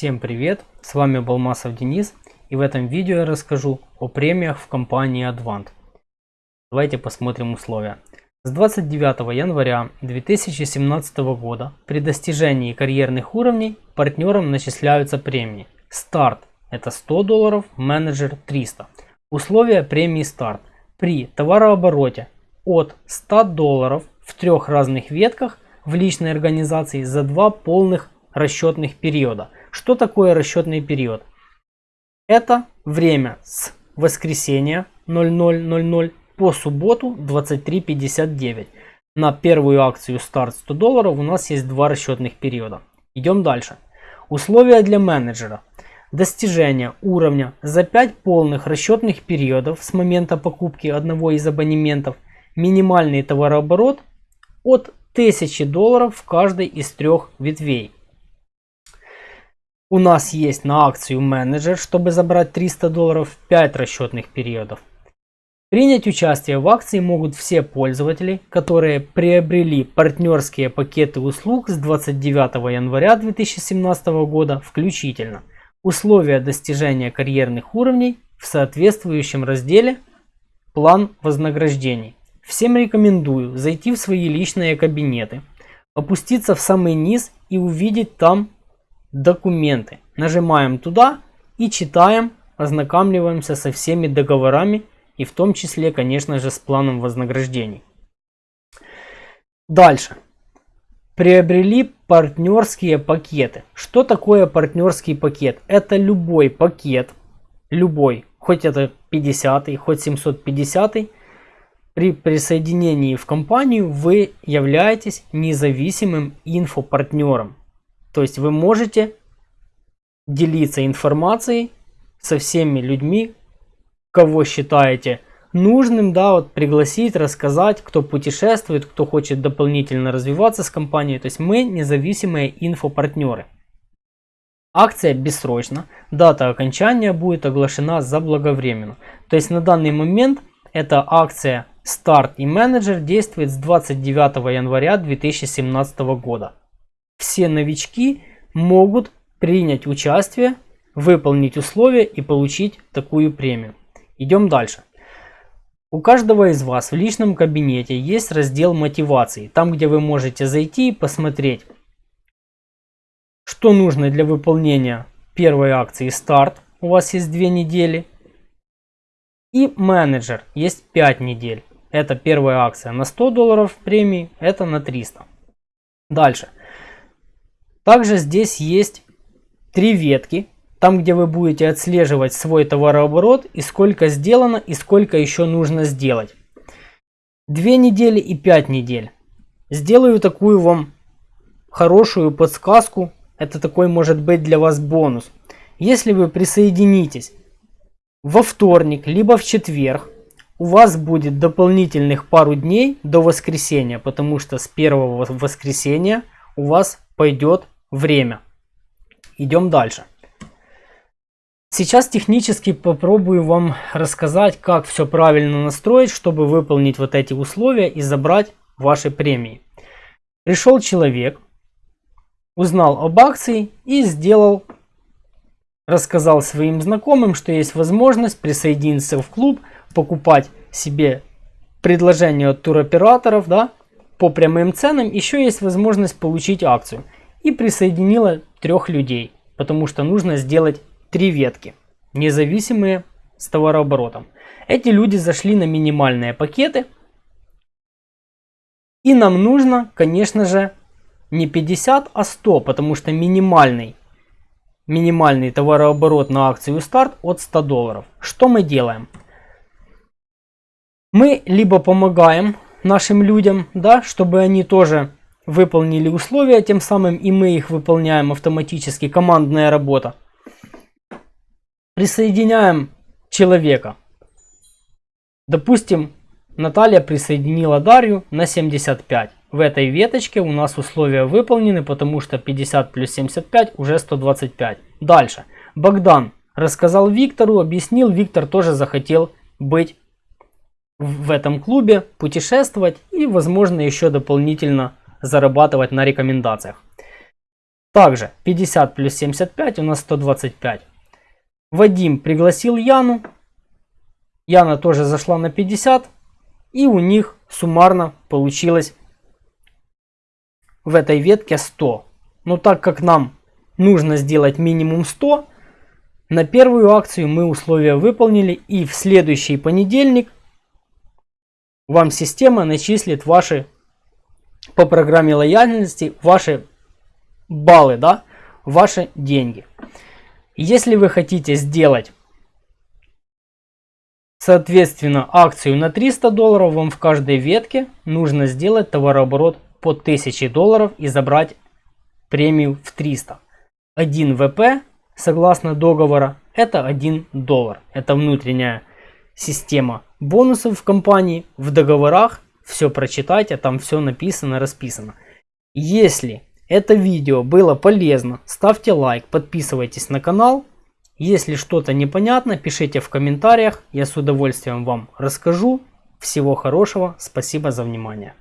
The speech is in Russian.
Всем привет, с вами Балмасов Денис и в этом видео я расскажу о премиях в компании Advant. Давайте посмотрим условия. С 29 января 2017 года при достижении карьерных уровней партнерам начисляются премии. Старт это 100 долларов, менеджер 300. Условия премии старт. При товарообороте от 100 долларов в трех разных ветках в личной организации за два полных расчетных периода. Что такое расчетный период? Это время с воскресенья 00.00 по субботу 23.59. На первую акцию старт 100 долларов у нас есть два расчетных периода. Идем дальше. Условия для менеджера. Достижение уровня за 5 полных расчетных периодов с момента покупки одного из абонементов. Минимальный товарооборот от 1000 долларов в каждой из трех ветвей. У нас есть на акцию менеджер, чтобы забрать 300 долларов 5 расчетных периодов. Принять участие в акции могут все пользователи, которые приобрели партнерские пакеты услуг с 29 января 2017 года включительно. Условия достижения карьерных уровней в соответствующем разделе «План вознаграждений». Всем рекомендую зайти в свои личные кабинеты, опуститься в самый низ и увидеть там документы. Нажимаем туда и читаем, ознакомливаемся со всеми договорами и в том числе, конечно же, с планом вознаграждений. Дальше. Приобрели партнерские пакеты. Что такое партнерский пакет? Это любой пакет, любой, хоть это 50, хоть 750, при присоединении в компанию вы являетесь независимым инфопартнером. То есть вы можете делиться информацией со всеми людьми, кого считаете нужным, да, вот пригласить, рассказать, кто путешествует, кто хочет дополнительно развиваться с компанией. То есть мы независимые инфопартнеры. Акция бессрочна, дата окончания будет оглашена заблаговременно. То есть на данный момент эта акция старт и менеджер действует с 29 января 2017 года все новички могут принять участие, выполнить условия и получить такую премию. Идем дальше. У каждого из вас в личном кабинете есть раздел мотивации, там где вы можете зайти и посмотреть, что нужно для выполнения первой акции старт, у вас есть 2 недели, и менеджер есть 5 недель. Это первая акция на 100 долларов премии, это на 300. Дальше. Также здесь есть три ветки, там где вы будете отслеживать свой товарооборот и сколько сделано и сколько еще нужно сделать. Две недели и пять недель. Сделаю такую вам хорошую подсказку. Это такой может быть для вас бонус. Если вы присоединитесь во вторник, либо в четверг, у вас будет дополнительных пару дней до воскресенья, потому что с первого воскресенья у вас пойдет время. Идем дальше. Сейчас технически попробую вам рассказать, как все правильно настроить, чтобы выполнить вот эти условия и забрать ваши премии. Пришел человек, узнал об акции и сделал, рассказал своим знакомым, что есть возможность присоединиться в клуб, покупать себе предложение от туроператоров, да, по прямым ценам еще есть возможность получить акцию. И присоединила трех людей, потому что нужно сделать три ветки, независимые с товарооборотом. Эти люди зашли на минимальные пакеты. И нам нужно, конечно же, не 50, а 100, потому что минимальный, минимальный товарооборот на акцию старт от 100 долларов. Что мы делаем? Мы либо помогаем нашим людям, да, чтобы они тоже выполнили условия, тем самым и мы их выполняем автоматически, командная работа. Присоединяем человека. Допустим, Наталья присоединила Дарью на 75. В этой веточке у нас условия выполнены, потому что 50 плюс 75 уже 125. Дальше. Богдан рассказал Виктору, объяснил, Виктор тоже захотел быть в этом клубе, путешествовать и, возможно, еще дополнительно зарабатывать на рекомендациях. Также 50 плюс 75 у нас 125. Вадим пригласил Яну. Яна тоже зашла на 50. И у них суммарно получилось в этой ветке 100. Но так как нам нужно сделать минимум 100, на первую акцию мы условия выполнили и в следующий понедельник вам система начислит ваши по программе лояльности ваши баллы, да, ваши деньги. Если вы хотите сделать соответственно акцию на 300 долларов, вам в каждой ветке нужно сделать товарооборот по 1000 долларов и забрать премию в 300. 1 ВП, согласно договора, это 1 доллар. Это внутренняя система бонусов в компании. В договорах все прочитайте, там все написано, расписано. Если это видео было полезно, ставьте лайк, подписывайтесь на канал. Если что-то непонятно, пишите в комментариях, я с удовольствием вам расскажу. Всего хорошего, спасибо за внимание.